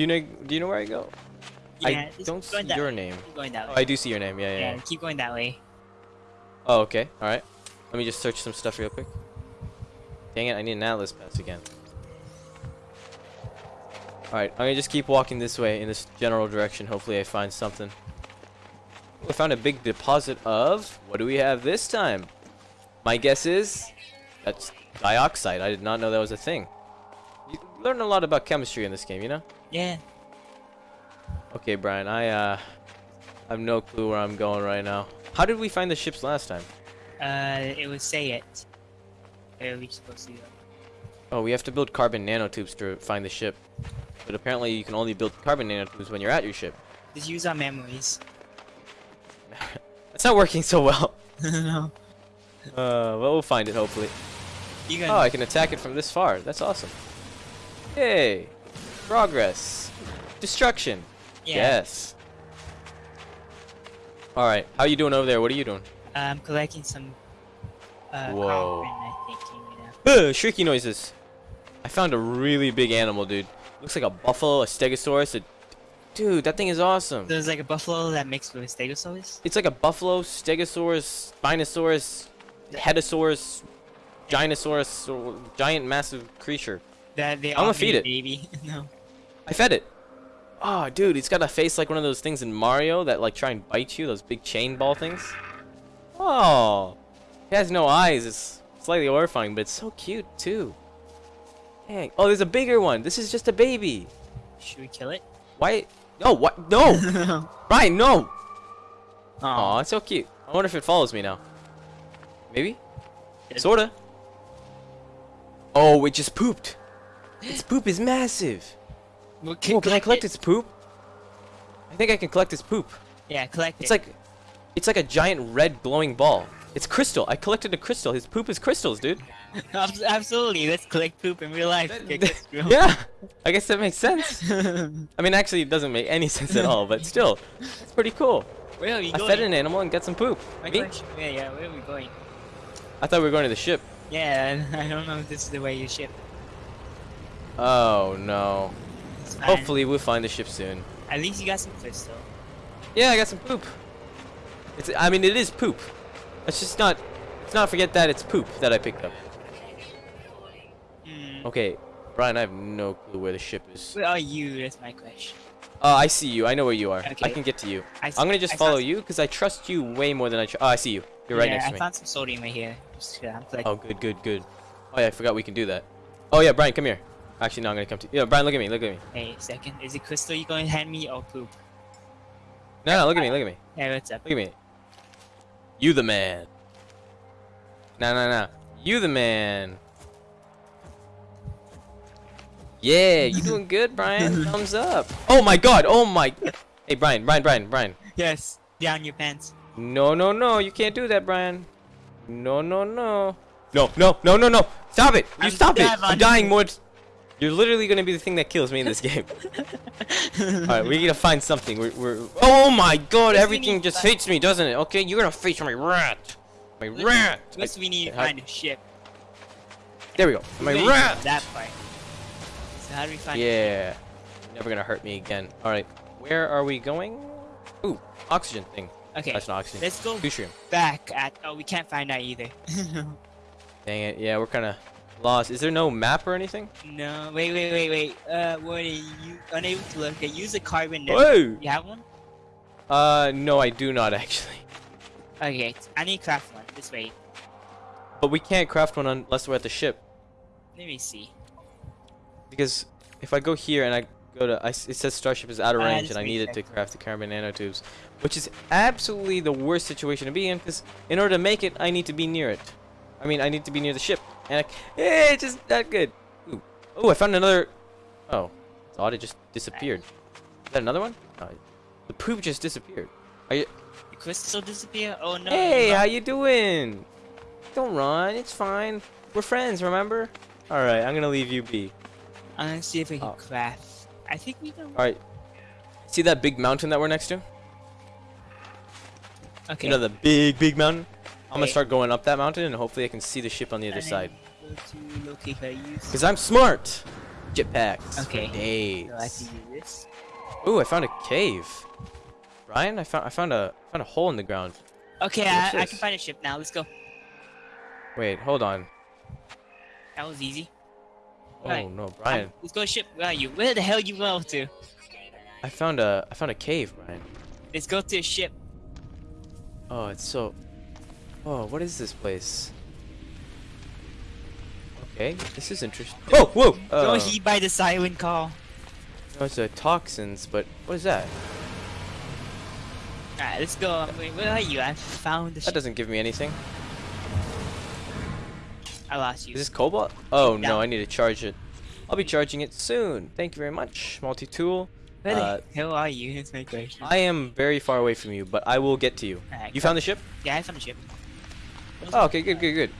Do you know? Do you know where I go? Yeah, I don't see your way. name. Keep going that Oh. I do see your name. Yeah, yeah. yeah, yeah. keep going that way. Oh, okay. All right. Let me just search some stuff real quick. Dang it! I need an atlas pass again. All right. I'm gonna just keep walking this way in this general direction. Hopefully, I find something. I found a big deposit of. What do we have this time? My guess is that's dioxite. I did not know that was a thing. Learn a lot about chemistry in this game, you know? Yeah. Okay, Brian, I uh I have no clue where I'm going right now. How did we find the ships last time? Uh, it would say it. Where are we supposed to go? Oh, we have to build carbon nanotubes to find the ship. But apparently you can only build carbon nanotubes when you're at your ship. Just use our memories. That's not working so well. no. Uh, well, we'll find it hopefully. You Oh, I can attack it from this far. That's awesome. Yay! Progress. Destruction. yeah. Yes. Alright, how you doing over there? What are you doing? I'm collecting some. Uh, Whoa. carbon, I think, you know. Shrieky noises. I found a really big animal, dude. Looks like a buffalo, a stegosaurus. A... Dude, that thing is awesome. There's like a buffalo that mixed with stegosaurus. It's like a buffalo, stegosaurus, spinosaurus, hedosaurus, gianosaurus, or giant massive creature. That they I'ma feed it. Baby. no. I fed it. Oh, dude, it's got a face like one of those things in Mario that like try and bite you, those big chain ball things. Oh, it has no eyes. It's slightly horrifying, but it's so cute too. Dang. Oh, there's a bigger one. This is just a baby. Should we kill it? Why? No, what? No, no. Brian, no. Oh. It's so cute. I wonder if it follows me now. Maybe? Sorta. Oh, it just pooped. Its poop is massive. Well, Oh, can I collect its poop? I think I can collect its poop. Yeah, collect It's it. like, it's like a giant red glowing ball. It's crystal. I collected a crystal. His poop is crystals, dude. Absolutely. Let's collect poop in real life. Okay, yeah, I guess that makes sense. I mean, actually, it doesn't make any sense at all, but still, it's pretty cool. Where are we I going? fed an animal and got some poop. My Me? Yeah, yeah. Where are we going? I thought we were going to the ship. Yeah, I don't know if this is the way you ship. Oh no. Hopefully, we'll find the ship soon. At least you got some crystal. Yeah, I got some poop. It's. I mean, it is poop. Let's just not. Let's not forget that it's poop that I picked up. Hmm. Okay, Brian, I have no clue where the ship is. Where are you? That's my question. Oh, I see you. I know where you are. I can get to you. I I'm gonna just I follow you because I trust you way more than I. Tr oh, I see you. You're right yeah, next I to me. I found some sodium right here. Just, uh, I'm. Oh, good, good, good. Oh yeah, I forgot we can do that. Oh yeah, Brian, come here. Actually, no, I'm gonna come to you. Yeah, Brian, look at me. Look at me. Hey, second. Is it crystal you going to hand me or poop? No, no, look at me. Look at me. Hey, what's up? Look at me. You the man. No, no, no. You the man. Yeah, you doing good, Brian. Thumbs up. Oh my god. Oh my. Hey, Brian, Brian, Brian, Brian. Yes. Down your pants. No, no, no. You can't do that, Brian. No, no, no. No, no, no, no, no. Stop it. You I'm stop it. I'm dying more. T- You're literally gonna be the thing that kills me in this game. Alright, we gotta find something. We're, we're. Oh my god, everything just that. hates me, doesn't it? Okay, you're gonna face my rat. My rat. First, we need to how- find a ship. There we go. My We rat. That fight. So how do we find? Yeah. Never gonna hurt me again. Alright, where are we going? Ooh, oxygen thing. Okay. That's not oxygen. Let's go Deuterium. back at. Oh, we can't find that either. Dang it. Yeah, we're kind of lost. Is there no map or anything? no. Wait, wait, wait, wait. Uh, what are you unable to look at? Use a carbon. Whoa! You have one? Uh, no, I do not actually. Okay. I need to craft one. This way. But we can't craft one unless we're at the ship. Let me see. Because if I go here and I go to, I s it says starship is out of Ah, range just and I need it to craft the carbon nanotubes, which is absolutely the worst situation to be in. Because in order to make it, I need to be near it. I mean, I need to be near the ship, and I, eh, it's just not good. Ooh, oh, I found another. Oh, it's odd. It just disappeared. Is that another one? No, the poop just disappeared. Are you? The crystal disappear? Oh no. Hey, no. how you doing? Don't run. It's fine. We're friends, remember? All right, I'm gonna leave you be. I'm gonna see if I can Oh. craft. I think we can. All right. See that big mountain that we're next to? Okay. You know the big, big mountain? I'm gonna start going up that mountain and hopefully I can see the ship on the other side. To locate where I use. Because I'm smart! jetpacks. Okay. Days. So I do this. Ooh, I found a cave. Ryan, I found I found a found a hole in the ground. Okay, I, I can find a ship now. Let's go. Wait, hold on. That was easy. Oh Right. no, Brian. Let's go ship. Where are you? Where the hell you go to? I found a I found a cave, Brian. Let's go to a ship. Oh, it's so. Oh, what is this place? Okay, this is interesting. Oh, whoa! Uh, Don't heed by the siren call. no, it's uh, toxins, but what is that? Alright, let's go. Wait, where are you? I found the That doesn't give me anything. I lost you. Is this cobalt? Oh Yeah. no, I need to charge it. I'll be charging it soon. Thank you very much, multi-tool. Where uh, the hell are you? That's my question. I am very far away from you, but I will get to you. Alright, You come. found the ship? Yeah, I found the ship. Oh, okay, good, good, good.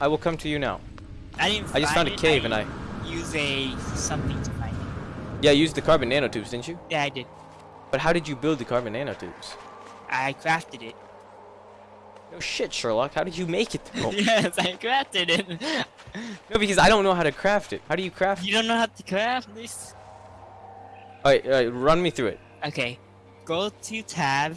I will come to you now. I didn't. I just found a it, cave and I. use a something to find it. Yeah, you used the carbon nanotubes, didn't you? Yeah, I did. But how did you build the carbon nanotubes? I crafted it. No shit, Sherlock. How did you make it yes, I crafted it. no, because I don't know how to craft it. How do you craft it? you don't know how to craft this? Alright, alright, run me through it. Okay, go to tab.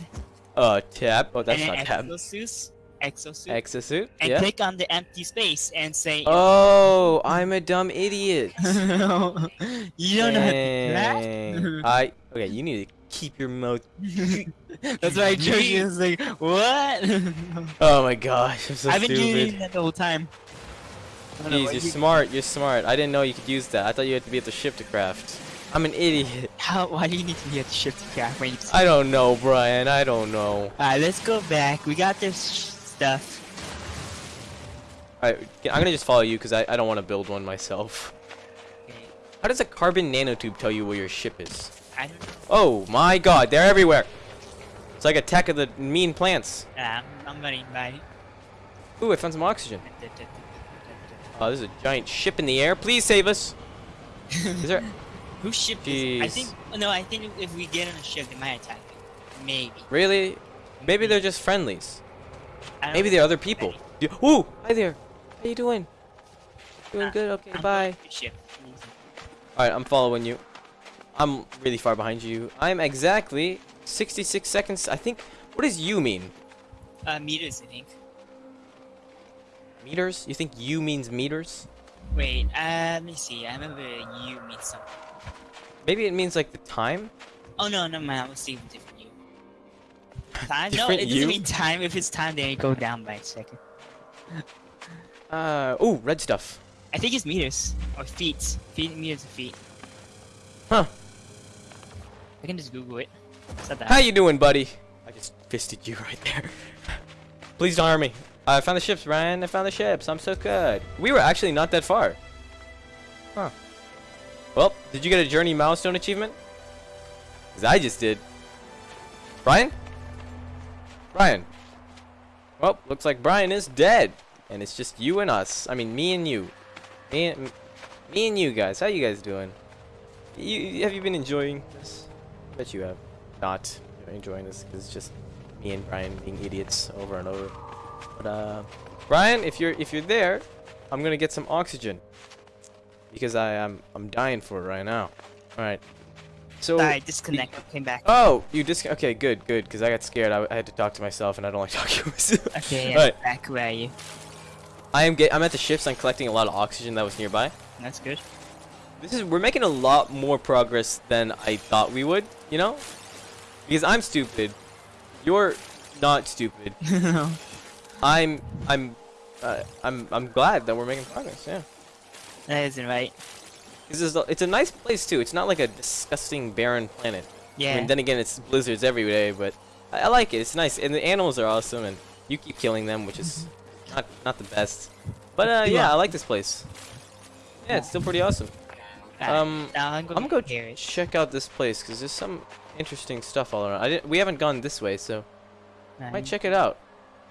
Uh, tab. Oh, that's not tab. Exosuit. Exosuit. Exosuit? and Yeah. click on the empty space and say. Oh, I'm a dumb idiot. you don't know how to craft. Dang. I okay. You need to keep your mouth. That's why I chose you. It's like what? Oh my gosh, I'm so I've been doing that the whole time. Know Jeez, you're you- smart. You're smart. I didn't know you could use that. I thought you had to be at the ship to craft. I'm an idiot. How? Why do you need to be at the ship to craft? I don't know, Brian. I don't know. Alright, let's go back. We got this stuff. Alright, I'm gonna just follow you because I, I don't want to build one myself. How does a carbon nanotube tell you where your ship is? I don't know. Oh my god, they're everywhere. It's like a Attack of the Mean Plants. Ah, I'm, I'm running by. Ooh, I found some oxygen. Oh, there's a giant ship in the air. Please save us. Is there? Whose ship is? I think. No, I think if we get on a ship, they might attack. it. Maybe. Really? Maybe they're just friendlies. Maybe know. they're other people. You- Ooh, hi there. How you doing? Doing good. Okay, I'm bye. going to the ship. All right, I'm following you. I'm really far behind you. I'm exactly 66 seconds. I think. What does you mean? Uh, meters, I think. Meters? You think you means meters? Wait, uh, let me see. I remember you means something. Maybe it means like the time. Oh no, no man, I was thinking different. Time? no, it doesn't mean time. If it's time, then it go down by a second. Uh. Ooh, red stuff. I think it's meters or feet. Feet meters of feet. Huh. I can just Google it. That. How you doing, buddy? I just fisted you right there. Please don't harm me. I found the ships, Ryan. I found the ships. I'm so good. We were actually not that far. Huh. Well, did you get a journey milestone achievement? Cause I just did. Brian? Brian. Well, looks like Brian is dead. And it's just you and us. I mean, me and you. Me and, me and you guys. How you guys doing? You, have you been enjoying this? bet you have not enjoying this because it's just me and Brian being idiots over and over. But uh, Brian, if you're if you're there, I'm gonna get some oxygen because I am I'm dying for it right now. All right. So. I disconnect. Came back. Oh, you dis. Okay, good, good. Because I got scared. I, I had to talk to myself, and I don't like talking to myself. Okay, I'm right. back. Where are you? I am get. I'm at the ships. I'm collecting a lot of oxygen that was nearby. That's good. This is we're making a lot more progress than I thought we would, you know? Because I'm stupid. You're not stupid. I'm I'm uh, I'm I'm glad that we're making progress. Yeah. that isn't right. This is it's a nice place too. It's not like a disgusting barren planet. I Yeah. mean, then again, it's blizzards every day, but I, I like it. It's nice, and the animals are awesome, and you keep killing them, which is not not the best. But uh, yeah, I like this place. Yeah, it's still pretty awesome. Um, I'm gonna go check out this place because there's some interesting stuff all around. I didn't. We haven't gone this way, so Um, might check it out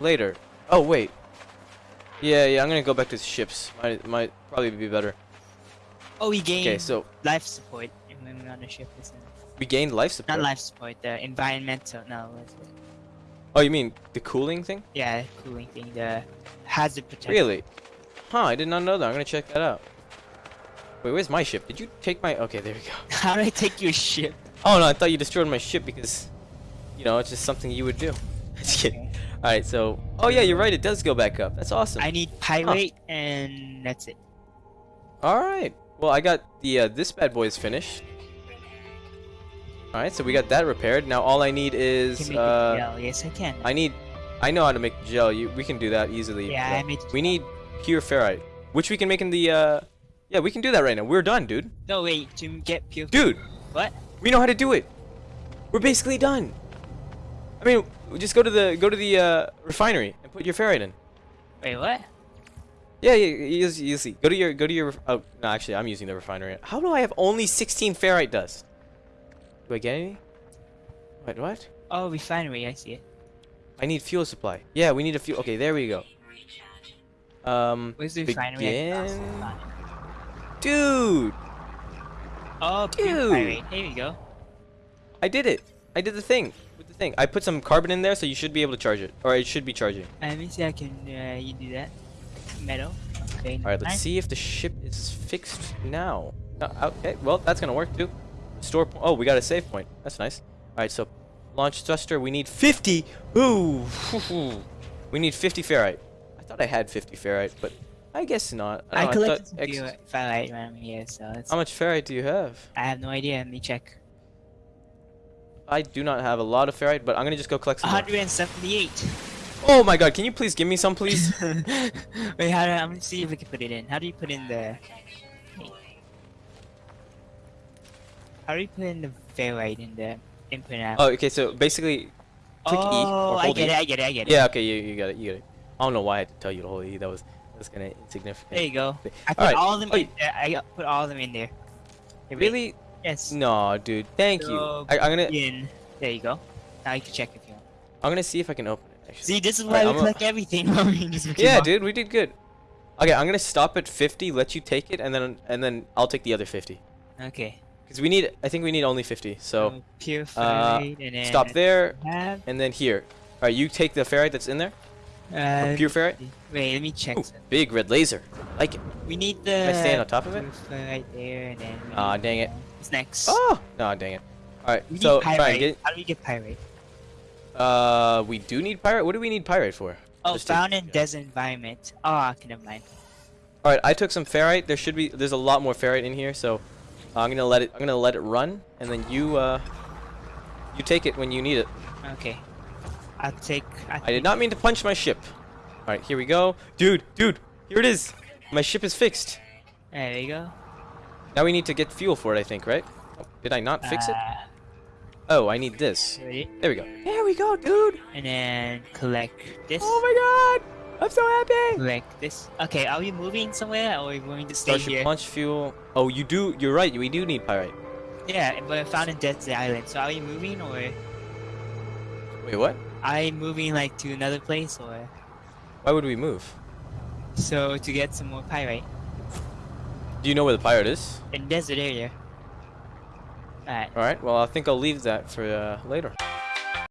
later. Oh wait. Yeah, yeah. I'm gonna go back to the ships. Might might probably be better. Oh, we gained Okay, so life support when we're on the ship. Isn't we gained life support. Not life support. The environmental. No. Oh, you mean the cooling thing? Yeah, cooling thing. The hazard protection. Really? Huh? I did not know that. I'm gonna check that out. Wait, where's my ship? Did you take my? Okay, there we go. How do I take your ship? Oh no, I thought you destroyed my ship because, you know, it's just something you would do. Just kidding. Okay. All right, so oh yeah, you're right. It does go back up. That's awesome. I need pyrite and that's it. All right. Well, I got the uh, this bad boy is finished. All right, so we got that repaired. Now all I need Can is make uh, gel. Yes, I can. I need I know how to make gel. You we can do that easily. Yeah, I made We need pure ferrite, which we can make in the uh yeah, we can do that right now. We're done, dude. No, wait. To get pure. Dude, What? we know how to do it. We're basically done. I mean, just go to the go to the uh, refinery and put your ferrite in. Wait, what? Yeah, yeah, you, you see. Go to your go to your. Oh no, actually, I'm using the refinery. How do I have only 16 ferrite dust? Do I get any? Wait, what? Oh, refinery. I see it. I need fuel supply. Yeah, we need a fuel. Okay, there we go. Um, Where's the refinery? Begin. dude, Oh, Dude. Here we go. I did it. I did the thing with the thing. I put some carbon in there, so you should be able to charge it, or it should be charging. Let me see. I can. Uh, you do that. Metal. Okay. All right, let's nice. see if the ship is fixed now. No, okay, well that's gonna work too. Store. Oh, we got a save point. That's nice. All right, so launch thruster. We need 50. Ooh, we need 50 ferrite. I thought I had 50 ferrite, but I guess not. I uh, don't know, collected thought some pure pyrite around here, so it's. How much ferrite do you have? I have no idea. Let me check. I do not have a lot of ferrite, but I'm gonna just go collect some. more. 178. Oh my god, can you please give me some, please? Wait, how do I'm gonna see if we can put it in. How do you put in the? How do you put in the ferrite in the input and oh, okay, so basically, click E or Oh, I get E. it. I get it. I get it. yeah, okay, you, you got it, you got it. I don't know why I had to tell you to hold E. That was that's kind of insignificant. There you go. I put Alright. all of them Oh, in there. I put all of them in there. Hey. Really? Yes. No, dude. Thank you. So, I, I'm gonna In. There you go. Now you can check if you want. I'm gonna see if I can open. See, this is Alright, why I'm we a- collect everything. I mean, just keep Yeah, on- dude, we did good. Okay, I'm gonna stop at 50. Let you take it, and then and then I'll take the other 50. Okay. Cause we need. I think we need only 50. So So pure ferrite and then stop there, Have, and then here. All right, you take the ferrite that's in there. uh, pure ferrite. Wait, let me check. Ooh, big red laser. Like it. We need the. I stand on top of it? pure ferrite there and then. we Aw, need, dang it. uh, What's next? Oh no, dang it. All right, We so need pyrite. Get. How do we get pyrite? Uh, we do need pyrite. What do we need pyrite for? Oh, Just found in desert environment. Oh, okay, never mind. All right, I took some ferrite. There should be. There's a lot more ferrite in here, so I'm gonna let it. I'm gonna let it run, and then you uh, you take it when you need it. Okay. I'll take. I, I did not mean to punch my ship. All right, here we go, dude, dude. Here it is. My ship is fixed. There you go. Now we need to get fuel for it. I think, right? Oh, Did I not fix it? Oh, I need this. Ready? There we go. There we go, dude. And then collect this. Oh my god, I'm so happy. Collect this. Okay, are we moving somewhere or are we going to stay Starship here? launch fuel. Oh, you do. You're right. We do need pyrite. Yeah, but I found in desert island. So are we moving or Wait, what? are we moving like to another place or Why would we move? so to get some more pyrite Do you know where the pyrite is? in desert area? Alright. All right. Well, I think I'll leave that for uh, later.